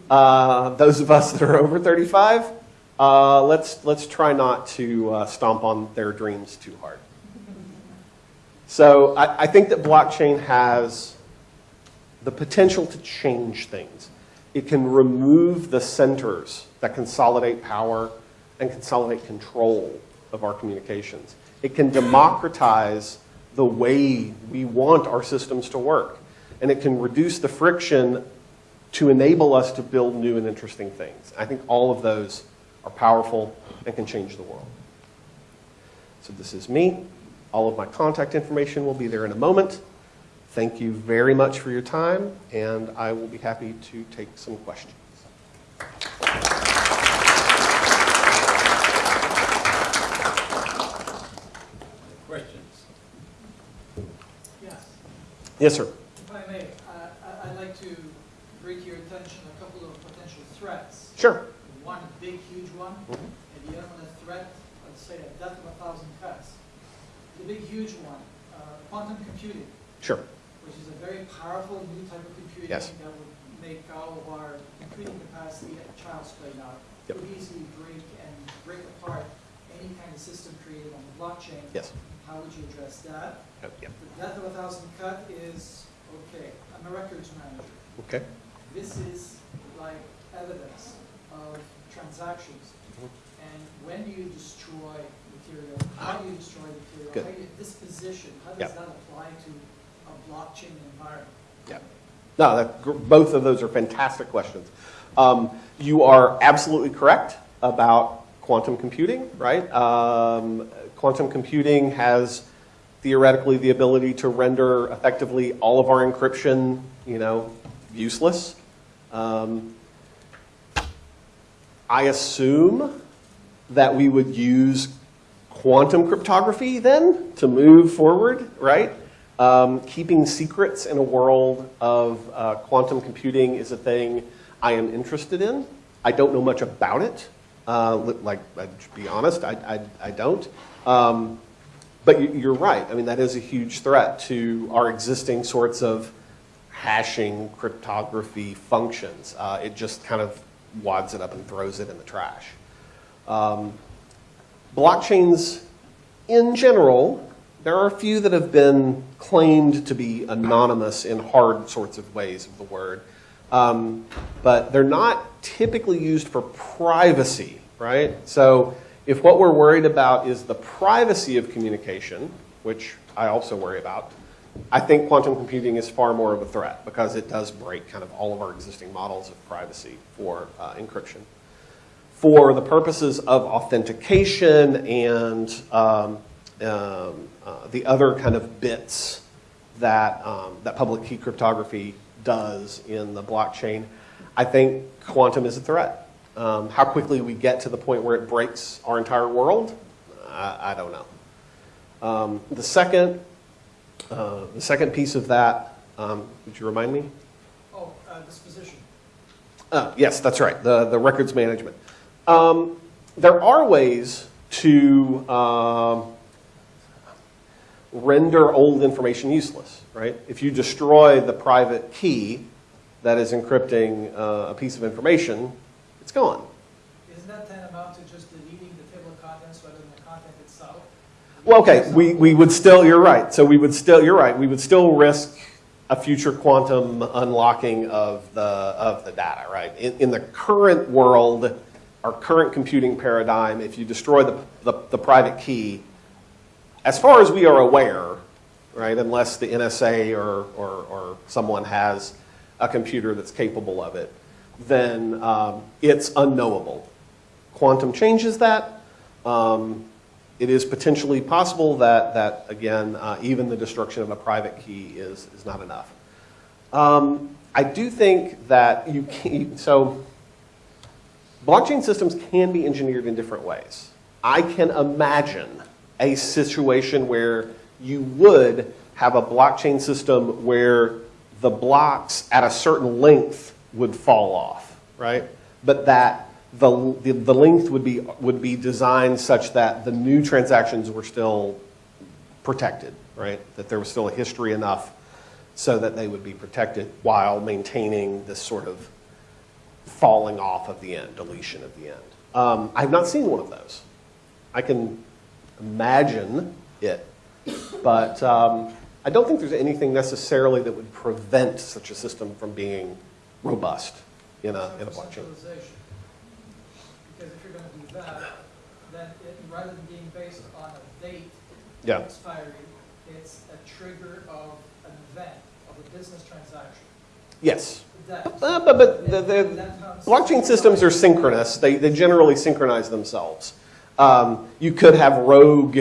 Uh, those of us that are over 35, Uh, let's, let's try not to uh, stomp on their dreams too hard. So I, I think that blockchain has the potential to change things. It can remove the centers that consolidate power and consolidate control of our communications. It can democratize the way we want our systems to work. And it can reduce the friction to enable us to build new and interesting things. I think all of those are powerful and can change the world. So this is me. All of my contact information will be there in a moment. Thank you very much for your time, and I will be happy to take some questions. Questions? Yes, Yes, sir. if I may, uh, I- I'd like to bring to your attention a couple of potential threats. Sure. One big, huge one, Mhm. and the other one a threat, let's say a death of a thousand cuts. The big, huge one, uh, quantum computing, Sure. which is a very powerful new type of computing Yes. that would make all of our computing capacity at child's play now. Yep. Could easily break and break apart any kind of system created on the blockchain. Yes. How would you address that? Yep. The death of a thousand cut is, okay, I'm a records manager. Okay. This is like evidence of transactions. Mhm. And when do you destroy material? How do you destroy material? Good. How do you disposition? How does that apply to a blockchain environment? Yeah. No, that, both of those are fantastic questions. Um, you are absolutely correct about quantum computing, right? Um, quantum computing has theoretically the ability to render effectively all of our encryption, you know, useless. Um, I assume that we would use quantum cryptography then to move forward, right? Um, keeping secrets in a world of uh, quantum computing is a thing I am interested in. I don't know much about it. Uh, like, to be honest, I, I, I don't. Um, but you- you're right. I mean, that is a huge threat to our existing sorts of hashing cryptography functions. Uh, it just kind of wads it up and throws it in the trash. Um, blockchains in general, there are a few that have been claimed to be anonymous in hard sorts of ways of the word. Um, but they're not typically used for privacy, right? So if what we're worried about is the privacy of communication, which I also worry about, I think quantum computing is far more of a threat because it does break kind of all of our existing models of privacy for uh, encryption for the purposes of authentication and um, um, uh, the other kind of bits that, um, that public key cryptography does in the blockchain, I think quantum is a threat. Um, how quickly we get to the point where it breaks our entire world, I, I don't know. Um, the second, uh, the second piece of that, um, would you remind me? Oh, uh, disposition. Uh, yes, that's right, the, the records management. Um, there are ways to um, render old information useless, right? If you destroy the private key that is encrypting uh, a piece of information, it's gone. Isn't that tantamount to just deleting the table of contents rather than the content itself? Well, okay, we, we would still, you're right. So we would still, you're right, we would still risk a future quantum unlocking of the, of the data, right? In, in the current world, our current computing paradigm, if you destroy the, the, the private key, as far as we are aware, right, unless the NSA or, or, or someone has a computer that's capable of it, then um, it's unknowable. Quantum changes that. Um, it is potentially possible that, that again, uh, even the destruction of a private key is, is not enough. Um, I do think that you can, so blockchain systems can be engineered in different ways. I can imagine a situation where you would have a blockchain system where the blocks at a certain length would fall off, right? But that the, the, the length would be, would be designed such that the new transactions were still protected, right? That there was still a history enough so that they would be protected while maintaining this sort of falling off of the end, deletion of the end. Um, I have not seen one of those. I can imagine it, but um, I don't think there's anything necessarily that would prevent such a system from being robust in a, in a blockchain. Because if you're gonna do that, then it, rather than being based on a date Yeah. expiry, it's a trigger of an event, of a business transaction. Yes. That. Uh, but but the, the That blockchain systems are synchronous. They, they generally synchronize themselves. Um, you could have rogue,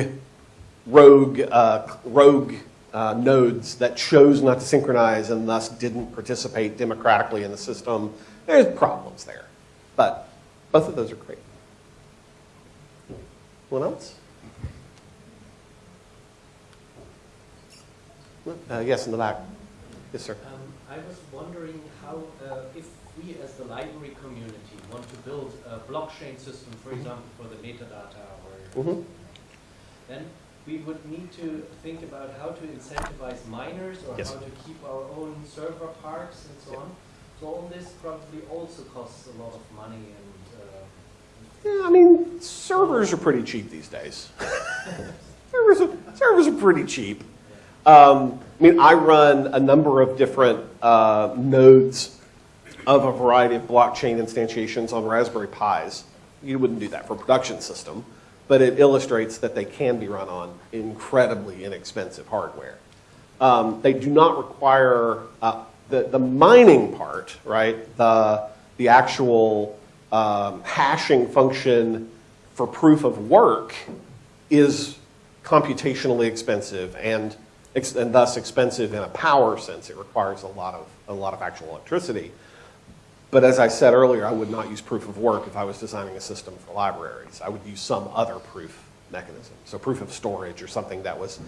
rogue, uh, rogue uh, nodes that chose not to synchronize and thus didn't participate democratically in the system. There's problems there, but both of those are great. Anyone else? Uh, yes, in the back. Yes, sir. Um, I was wondering how, uh, if we as the library community want to build a blockchain system, for example, for the metadata, or Mhm. then we would need to think about how to incentivize miners or Yes. how to keep our own server parks and so on. So all this probably also costs a lot of money and, uh, Yeah, I mean, servers are pretty cheap these days. (laughs) servers, are, servers are pretty cheap. Um, I mean, I run a number of different uh, nodes of a variety of blockchain instantiations on Raspberry Pis. You wouldn't do that for a production system, but it illustrates that they can be run on incredibly inexpensive hardware. Um, they do not require uh, the, the mining part, right? The, the actual um, hashing function for proof of work is computationally expensive and, ex- and thus expensive in a power sense. It requires a lot of, a lot of actual electricity. But as I said earlier, I would not use proof of work if I was designing a system for libraries. I would use some other proof mechanism. So proof of storage or something that was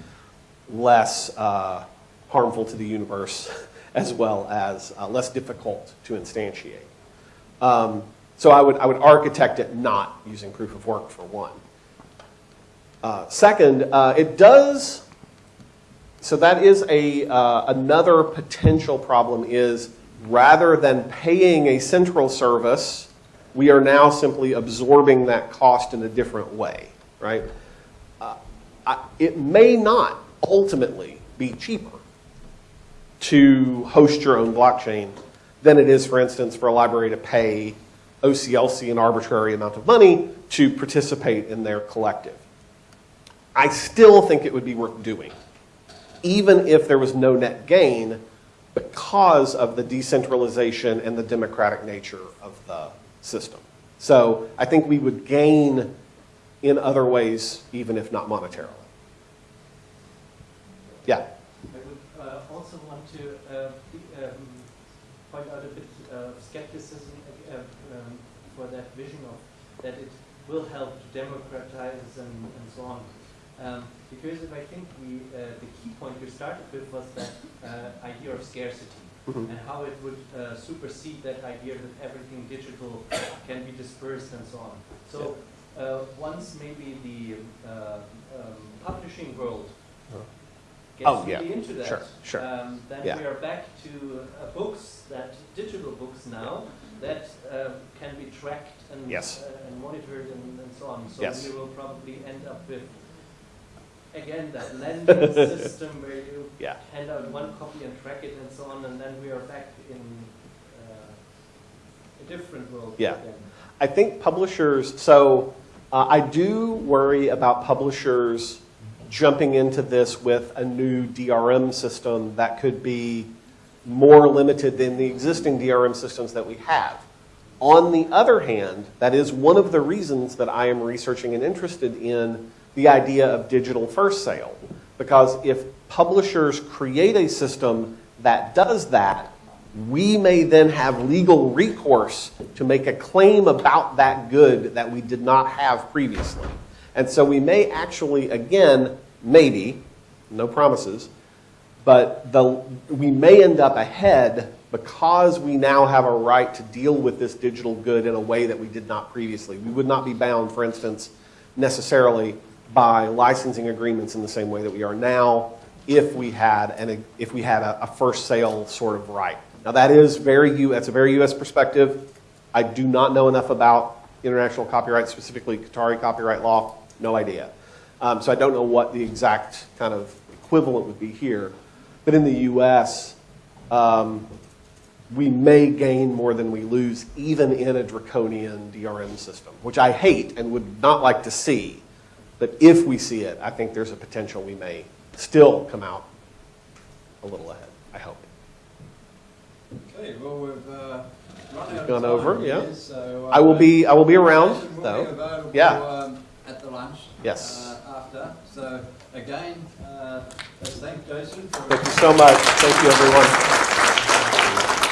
less uh, harmful to the universe (laughs) as well as uh, less difficult to instantiate. Um, so I would, I would architect it not using proof of work for one. Uh, second, uh, it does, so that is a, uh, another potential problem is rather than paying a central service, we are now simply absorbing that cost in a different way, right? Uh, I, it may not ultimately be cheaper to host your own blockchain than it is, for instance, for a library to pay OCLC an arbitrary amount of money to participate in their collective. I still think it would be worth doing, even if there was no net gain, because of the decentralization and the democratic nature of the system. So I think we would gain in other ways, even if not monetarily. Yeah. I would uh, also want to uh, um, point out a bit of skepticism uh, um, for that vision of that it will help to democratize and, and so on. Um, because if I think we, uh, the key point you started with was that uh, idea of scarcity Mhm. and how it would uh, supersede that idea that everything digital can be dispersed and so on. So uh, once maybe the uh, um, publishing world gets Oh, yeah. really into that, Sure, sure. Um, then Yeah. we are back to uh, books that digital books now that um, can be tracked and, Yes. uh, and monitored and, and so on. So Yes. we will probably end up with again that lending (laughs) system where you Yeah. hand out one copy and track it and so on, and then we are back in uh, a different world Yeah. again. I think publishers, so uh, I do worry about publishers jumping into this with a new DRM system that could be more limited than the existing DRM systems that we have. On the other hand, that is one of the reasons that I am researching and interested in the idea of digital first sale. Because if publishers create a system that does that, we may then have legal recourse to make a claim about that good that we did not have previously. And so we may actually, again, maybe, no promises, but the, we may end up ahead because we now have a right to deal with this digital good in a way that we did not previously. We would not be bound, for instance, necessarily by licensing agreements in the same way that we are now if we had an, if we had a, a first sale sort of right. Now that is very U, that's a very U.S. perspective. I do not know enough about international copyright, specifically Qatari copyright law, no idea. Um, so I don't know what the exact kind of equivalent would be here. But in the US, um, we may gain more than we lose, even in a draconian DRM system, which I hate and would not like to see. But if we see it, I think there's a potential we may still come out a little ahead, I hope. Okay, well, we've uh, run out of Gone over, here, yeah. so, uh, I will be, I will be around, though. be Yeah. um, At the lunch. Yes. uh, After, so again, uh, let's thank Jason for. Thank you so much. Thank you, everyone.